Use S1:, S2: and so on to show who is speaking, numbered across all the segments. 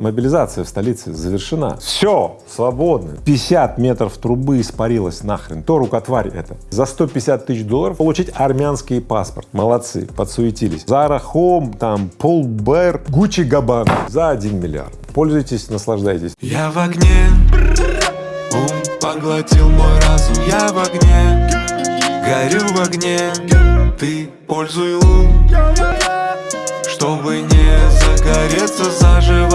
S1: Мобилизация в столице завершена. Все, свободно. 50 метров трубы испарилась нахрен. То рукотварь это. За 150 тысяч долларов получить армянский паспорт. Молодцы, подсуетились. Zara Home, там, Paul Bear, Gucci Gabbana за 1 миллиард. Пользуйтесь, наслаждайтесь.
S2: Я в огне, ум поглотил мой разум Я в огне, горю в огне Ты пользуй лун, чтобы не загореться заживо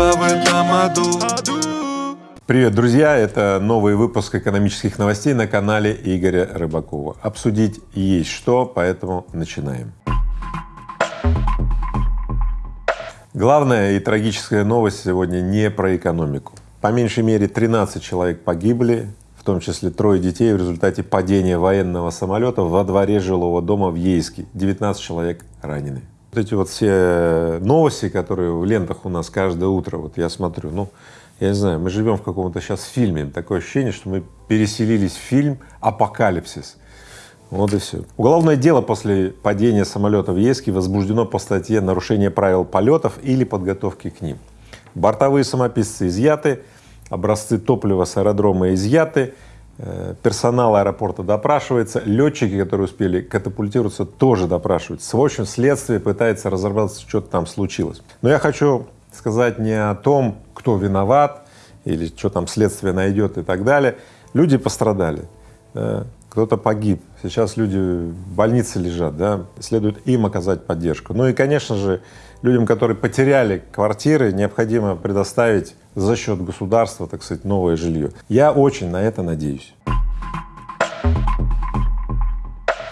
S1: Привет, друзья! Это новый выпуск экономических новостей на канале Игоря Рыбакова. Обсудить есть что, поэтому начинаем. Главная и трагическая новость сегодня не про экономику. По меньшей мере 13 человек погибли, в том числе трое детей в результате падения военного самолета во дворе жилого дома в Ейске. 19 человек ранены. Вот эти вот все новости, которые в лентах у нас каждое утро, вот я смотрю, ну, я не знаю, мы живем в каком-то сейчас фильме, такое ощущение, что мы переселились в фильм «Апокалипсис». Вот и все. Уголовное дело после падения самолета в Ейске возбуждено по статье «Нарушение правил полетов или подготовки к ним». Бортовые самописцы изъяты, образцы топлива с аэродрома изъяты, персонал аэропорта допрашивается, летчики, которые успели катапультироваться, тоже допрашиваются. В общем, следствие пытается разобраться, что там случилось. Но я хочу сказать не о том, кто виноват или что там следствие найдет и так далее. Люди пострадали, да, кто-то погиб, сейчас люди в больнице лежат, да, следует им оказать поддержку. Ну и, конечно же, людям, которые потеряли квартиры, необходимо предоставить за счет государства, так сказать, новое жилье. Я очень на это надеюсь.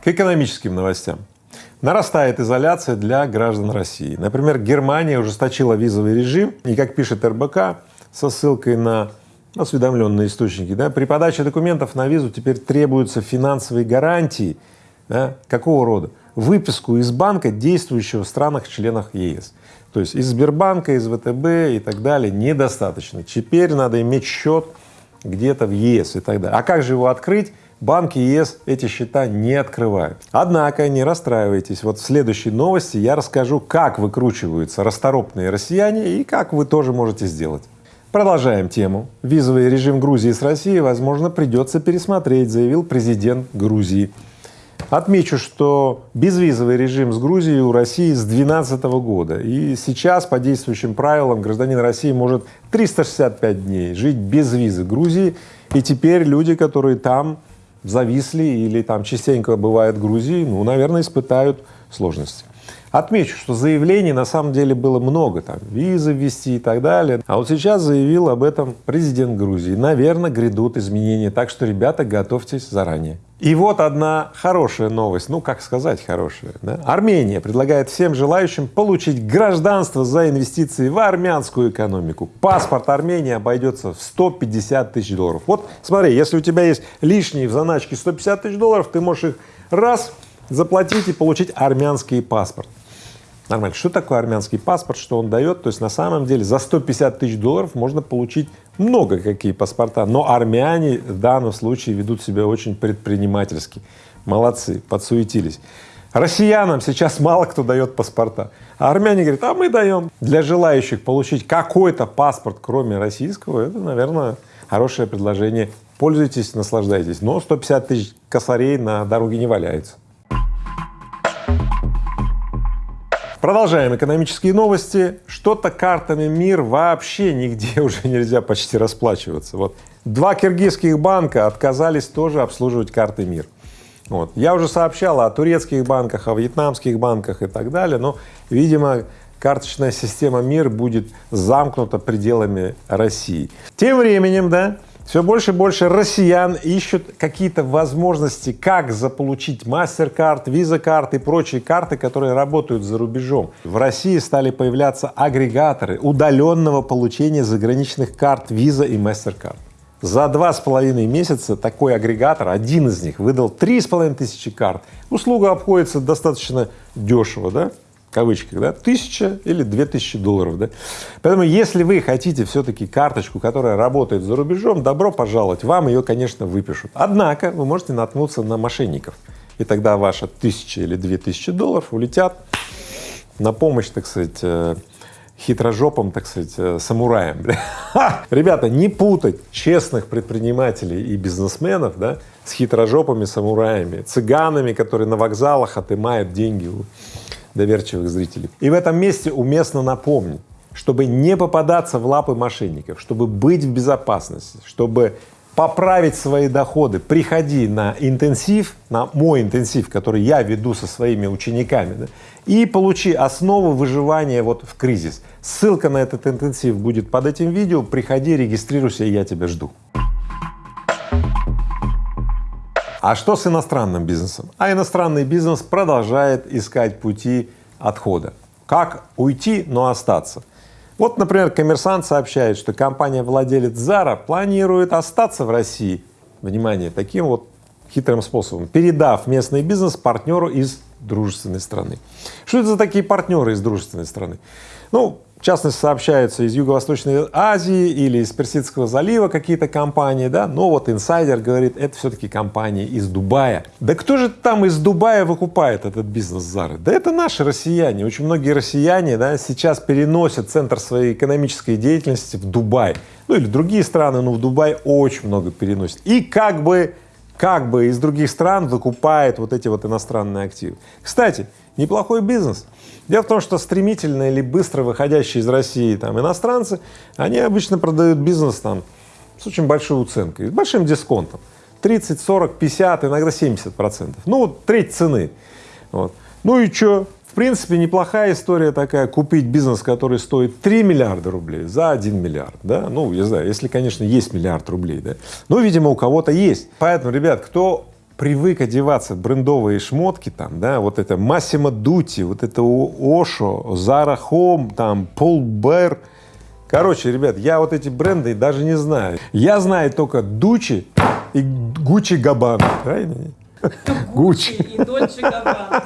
S1: К экономическим новостям. Нарастает изоляция для граждан России. Например, Германия ужесточила визовый режим, и, как пишет РБК, со ссылкой на осведомленные источники, да, при подаче документов на визу теперь требуются финансовые гарантии, да, какого рода? Выписку из банка, действующего в странах-членах ЕС. То есть из Сбербанка, из ВТБ и так далее недостаточно. Теперь надо иметь счет где-то в ЕС и так далее. А как же его открыть? Банки ЕС эти счета не открывают. Однако не расстраивайтесь, вот в следующей новости я расскажу, как выкручиваются расторопные россияне и как вы тоже можете сделать. Продолжаем тему. Визовый режим Грузии с Россией, возможно, придется пересмотреть, заявил президент Грузии. Отмечу, что безвизовый режим с Грузией у России с 2012 года, и сейчас по действующим правилам гражданин России может 365 дней жить без визы Грузии, и теперь люди, которые там зависли или там частенько бывают в Грузии, ну, наверное, испытают сложности. Отмечу, что заявлений на самом деле было много, там, визы ввести и так далее. А вот сейчас заявил об этом президент Грузии. Наверное, грядут изменения, так что, ребята, готовьтесь заранее. И вот одна хорошая новость, ну, как сказать хорошая, да? Армения предлагает всем желающим получить гражданство за инвестиции в армянскую экономику. Паспорт Армении обойдется в 150 тысяч долларов. Вот смотри, если у тебя есть лишние в заначке 150 тысяч долларов, ты можешь их раз заплатить и получить армянский паспорт. Нормально. Что такое армянский паспорт, что он дает? То есть на самом деле за 150 тысяч долларов можно получить много какие паспорта, но армяне в данном случае ведут себя очень предпринимательски. Молодцы, подсуетились. Россиянам сейчас мало кто дает паспорта, а армяне говорят, а мы даем. Для желающих получить какой-то паспорт, кроме российского, это, наверное, хорошее предложение. Пользуйтесь, наслаждайтесь. Но 150 тысяч косарей на дороге не валяются. Продолжаем экономические новости. Что-то картами МИР вообще нигде уже нельзя почти расплачиваться. Вот два киргизских банка отказались тоже обслуживать карты МИР. Вот. Я уже сообщал о турецких банках, о вьетнамских банках и так далее, но, видимо, карточная система МИР будет замкнута пределами России. Тем временем, да, все больше и больше россиян ищут какие-то возможности, как заполучить MasterCard, Visa и прочие карты, которые работают за рубежом. В России стали появляться агрегаторы удаленного получения заграничных карт Visa и MasterCard. За два с половиной месяца такой агрегатор, один из них, выдал три с половиной тысячи карт. Услуга обходится достаточно дешево, да? Кавычках, да, тысяча или две тысячи долларов, да. Поэтому, если вы хотите все-таки карточку, которая работает за рубежом, добро пожаловать, вам ее, конечно, выпишут. Однако вы можете наткнуться на мошенников, и тогда ваша тысяча или две тысячи долларов улетят на помощь, так сказать, э, хитрожопым, так сказать, э, самураем. Ребята, не путать честных предпринимателей и бизнесменов да, с хитрожопыми самураями, цыганами, которые на вокзалах отымают деньги доверчивых зрителей. И в этом месте уместно напомнить, чтобы не попадаться в лапы мошенников, чтобы быть в безопасности, чтобы поправить свои доходы, приходи на интенсив, на мой интенсив, который я веду со своими учениками, да, и получи основу выживания вот в кризис. Ссылка на этот интенсив будет под этим видео, приходи, регистрируйся, я тебя жду. А что с иностранным бизнесом? А иностранный бизнес продолжает искать пути отхода. Как уйти, но остаться? Вот, например, коммерсант сообщает, что компания-владелец Zara планирует остаться в России, внимание, таким вот хитрым способом, передав местный бизнес партнеру из дружественной страны. Что это за такие партнеры из дружественной страны? Ну, в частности, сообщаются из Юго-Восточной Азии или из Персидского залива какие-то компании, да, но вот инсайдер говорит, это все-таки компании из Дубая. Да кто же там из Дубая выкупает этот бизнес Зары? Да это наши россияне. Очень многие россияне, да, сейчас переносят центр своей экономической деятельности в Дубай. Ну или другие страны, но в Дубай очень много переносят. И как бы, как бы из других стран выкупает вот эти вот иностранные активы. Кстати, неплохой бизнес. Дело в том, что стремительно или быстро выходящие из России там иностранцы, они обычно продают бизнес там с очень большой уценкой, с большим дисконтом. 30, 40, 50, иногда 70 процентов. Ну, вот треть цены. Вот. Ну и что? В принципе, неплохая история такая, купить бизнес, который стоит 3 миллиарда рублей за 1 миллиард, да, ну, я знаю, если, конечно, есть миллиард рублей, да, но, видимо, у кого-то есть. Поэтому, ребят, кто привык одеваться брендовые шмотки там, да, вот это Массимо Дути, вот это Ошо, Зара Хом, там, Пол Бэр. Короче, ребят, я вот эти бренды даже не знаю. Я знаю только Дучи и Гуччи Габан, правильно?
S3: Гуччи и Дольче Габбана.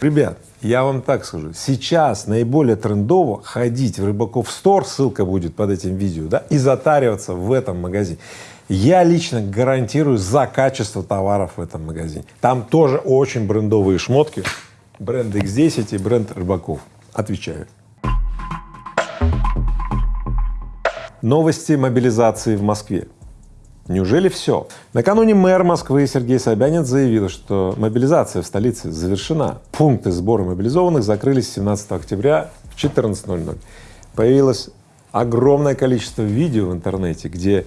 S1: Ребят, я вам так скажу, сейчас наиболее трендово ходить в Рыбаков Стор, ссылка будет под этим видео, да, и затариваться в этом магазине. Я лично гарантирую за качество товаров в этом магазине. Там тоже очень брендовые шмотки, бренд X10 и бренд Рыбаков. Отвечаю. Новости мобилизации в Москве. Неужели все? Накануне мэр Москвы Сергей Собянин заявил, что мобилизация в столице завершена. Пункты сбора мобилизованных закрылись 17 октября в 14.00. Появилось огромное количество видео в интернете, где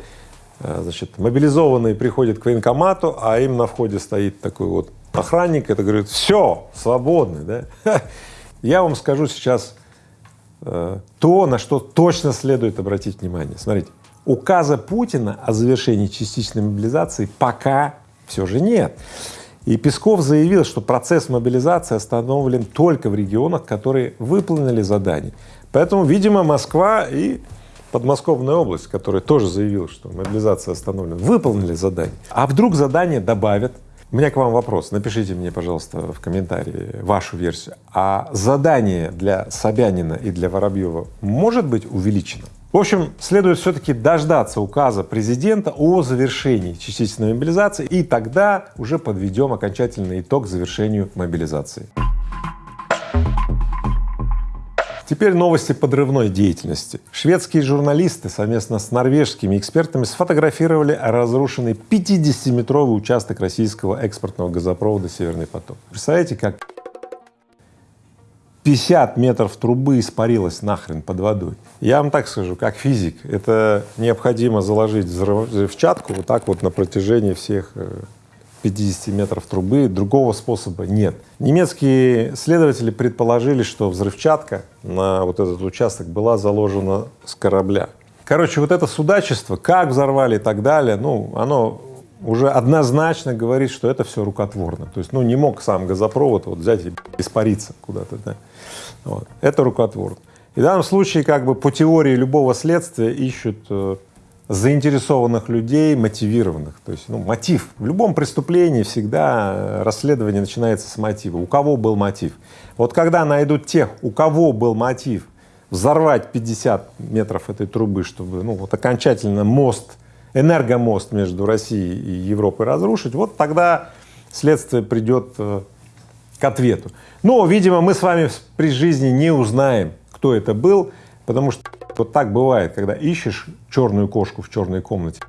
S1: значит, мобилизованные приходят к военкомату, а им на входе стоит такой вот охранник, это говорит, все, свободны, да? Я вам скажу сейчас э, то, на что точно следует обратить внимание. Смотрите, указа Путина о завершении частичной мобилизации пока все же нет. И Песков заявил, что процесс мобилизации остановлен только в регионах, которые выполнили задание. Поэтому, видимо, Москва и подмосковная область, которая тоже заявила, что мобилизация остановлена, выполнили задание. А вдруг задание добавят? У меня к вам вопрос. Напишите мне, пожалуйста, в комментарии вашу версию. А задание для Собянина и для Воробьева может быть увеличено? В общем, следует все-таки дождаться указа президента о завершении частичной мобилизации, и тогда уже подведем окончательный итог завершению мобилизации. Теперь новости подрывной деятельности. Шведские журналисты совместно с норвежскими экспертами сфотографировали разрушенный 50-метровый участок российского экспортного газопровода «Северный поток». Представляете, как 50 метров трубы испарилось нахрен под водой. Я вам так скажу, как физик, это необходимо заложить взрывчатку вот так вот на протяжении всех 50 метров трубы, другого способа нет. Немецкие следователи предположили, что взрывчатка на вот этот участок была заложена с корабля. Короче, вот это судачество, как взорвали и так далее, ну, оно уже однозначно говорит, что это все рукотворно. То есть, ну, не мог сам газопровод вот взять и испариться куда-то, да. Вот. Это рукотворно. И в данном случае, как бы по теории любого следствия ищут э, заинтересованных людей, мотивированных. То есть, ну, мотив. В любом преступлении всегда э, расследование начинается с мотива. У кого был мотив? Вот когда найдут тех, у кого был мотив взорвать 50 метров этой трубы, чтобы, ну, вот окончательно мост, энергомост между Россией и Европой разрушить, вот тогда следствие придет э, к ответу. Но, видимо, мы с вами при жизни не узнаем, кто это был, потому что вот так бывает, когда ищешь черную кошку в черной комнате,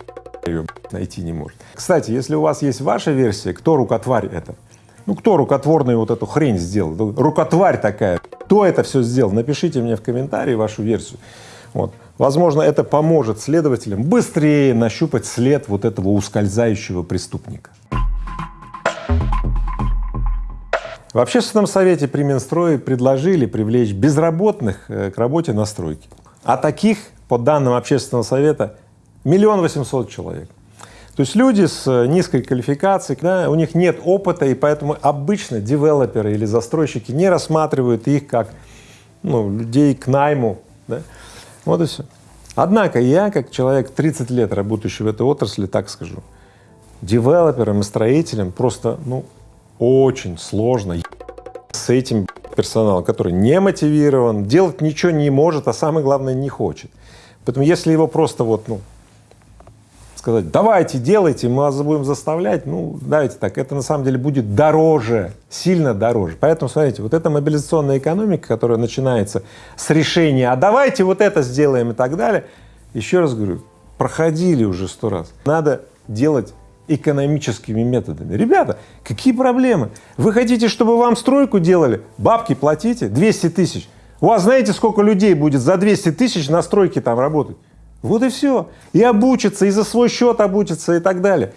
S1: ее найти не может. Кстати, если у вас есть ваша версия, кто рукотварь это? Ну, кто рукотворную вот эту хрень сделал? Ну, рукотварь такая. Кто это все сделал? Напишите мне в комментарии вашу версию. Вот. Возможно, это поможет следователям быстрее нащупать след вот этого ускользающего преступника. В общественном совете при Минстрое предложили привлечь безработных э, к работе на стройке. А таких, по данным общественного совета, миллион восемьсот человек. То есть люди с э, низкой квалификацией, да, у них нет опыта, и поэтому обычно девелоперы или застройщики не рассматривают их как ну, людей к найму. Да. Вот и все. Однако я, как человек 30 лет работающий в этой отрасли, так скажу, девелоперам и строителям просто ну, очень сложно с этим персоналом, который не мотивирован, делать ничего не может, а самое главное не хочет. Поэтому если его просто вот, ну, сказать, давайте, делайте, мы вас будем заставлять, ну, давайте так, это на самом деле будет дороже, сильно дороже. Поэтому, смотрите, вот эта мобилизационная экономика, которая начинается с решения, а давайте вот это сделаем и так далее, еще раз говорю, проходили уже сто раз. Надо делать экономическими методами. Ребята, какие проблемы? Вы хотите, чтобы вам стройку делали? Бабки платите, 200 тысяч. У вас знаете, сколько людей будет за 200 тысяч на стройке там работать? Вот и все. И обучиться, и за свой счет обучиться и так далее.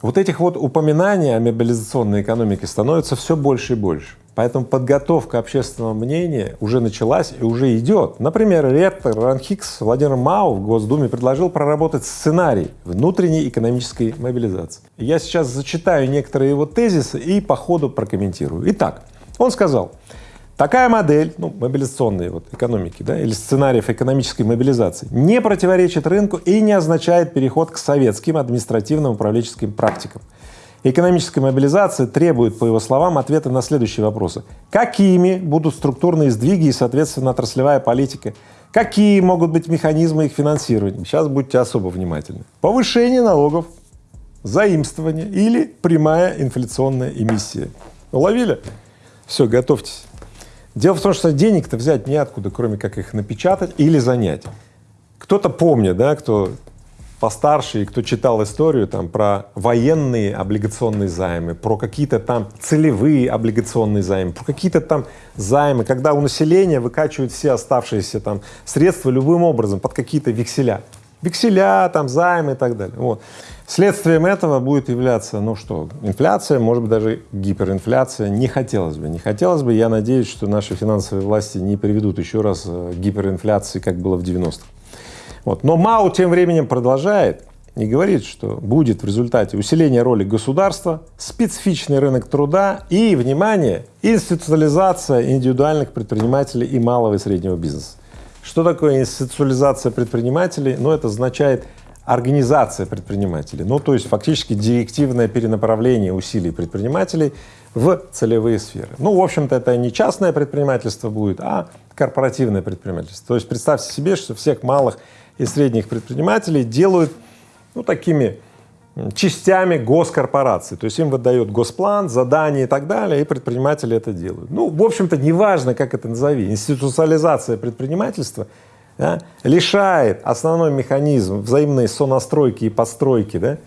S1: Вот этих вот упоминаний о мобилизационной экономике становится все больше и больше. Поэтому подготовка общественного мнения уже началась и уже идет. Например, ректор РАНХИКС Владимир Мау в Госдуме предложил проработать сценарий внутренней экономической мобилизации. Я сейчас зачитаю некоторые его тезисы и по ходу прокомментирую. Итак, он сказал, Такая модель, ну, мобилизационной вот экономики, да, или сценариев экономической мобилизации не противоречит рынку и не означает переход к советским административным управленческим практикам. Экономическая мобилизация требует, по его словам, ответа на следующие вопросы. Какими будут структурные сдвиги и, соответственно, отраслевая политика? Какие могут быть механизмы их финансирования? Сейчас будьте особо внимательны. Повышение налогов, заимствование или прямая инфляционная эмиссия. Уловили? Все, готовьтесь. Дело в том, что денег-то взять неоткуда, кроме как их напечатать или занять. Кто-то помнит, да, кто постарше и кто читал историю там про военные облигационные займы, про какие-то там целевые облигационные займы, про какие-то там займы, когда у населения выкачивают все оставшиеся там средства любым образом под какие-то векселя. Векселя, там займы и так далее. Вот. Следствием этого будет являться, ну что, инфляция, может быть, даже гиперинфляция. Не хотелось бы, не хотелось бы. Я надеюсь, что наши финансовые власти не приведут еще раз э, гиперинфляции, как было в 90-х. Вот. Но Мау тем временем продолжает и говорит, что будет в результате усиление роли государства, специфичный рынок труда и, внимание, институциализация индивидуальных предпринимателей и малого и среднего бизнеса. Что такое институциализация предпринимателей? Ну, это означает организация предпринимателей, ну то есть фактически директивное перенаправление усилий предпринимателей в целевые сферы. Ну, в общем-то, это не частное предпринимательство будет, а корпоративное предпринимательство. То есть представьте себе, что всех малых и средних предпринимателей делают ну, такими частями госкорпорации, то есть им выдает госплан, задания и так далее, и предприниматели это делают. Ну, в общем-то, неважно, как это назови, институциализация предпринимательства да, лишает основной механизм взаимной сонастройки и подстройки, да,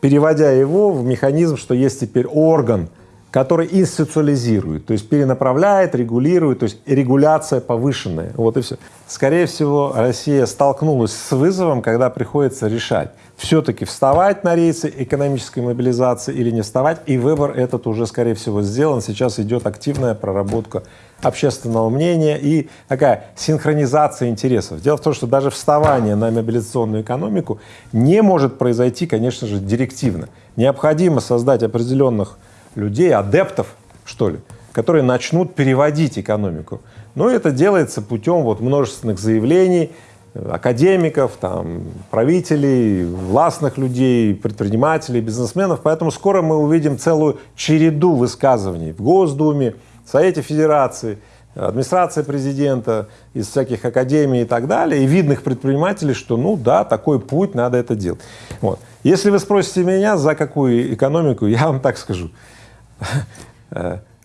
S1: переводя его в механизм, что есть теперь орган, который институциализирует, то есть перенаправляет, регулирует, то есть регуляция повышенная, вот и все. Скорее всего, Россия столкнулась с вызовом, когда приходится решать, все-таки вставать на рейсы экономической мобилизации или не вставать, и выбор этот уже, скорее всего, сделан. Сейчас идет активная проработка общественного мнения и такая синхронизация интересов. Дело в том, что даже вставание на мобилизационную экономику не может произойти, конечно же, директивно. Необходимо создать определенных людей, адептов, что ли, которые начнут переводить экономику. Но это делается путем вот множественных заявлений академиков, там, правителей, властных людей, предпринимателей, бизнесменов. Поэтому скоро мы увидим целую череду высказываний в Госдуме, в Совете Федерации, администрация президента, из всяких академий и так далее, и видных предпринимателей, что ну да, такой путь, надо это делать. Вот. Если вы спросите меня, за какую экономику, я вам так скажу.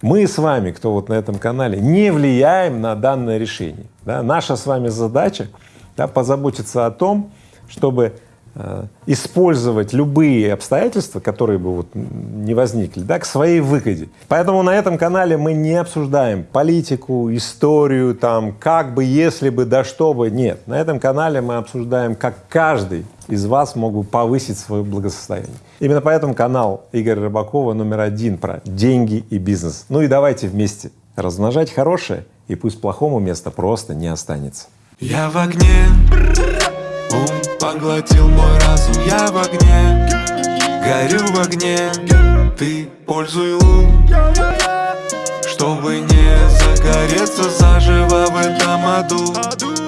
S1: Мы с вами, кто вот на этом канале, не влияем на данное решение. Да? Наша с вами задача да, позаботиться о том, чтобы использовать любые обстоятельства, которые бы вот не возникли, да, к своей выгоде. Поэтому на этом канале мы не обсуждаем политику, историю, там, как бы, если бы, да что бы, нет. На этом канале мы обсуждаем, как каждый из вас мог бы повысить свое благосостояние. Именно поэтому канал Игоря Рыбакова номер один про деньги и бизнес. Ну и давайте вместе размножать хорошее, и пусть плохому места просто не останется.
S2: Я в огне, поглотил мой разум Я в огне, горю в огне. Ты пользуй лун. Чтобы не загореться заживо в этом аду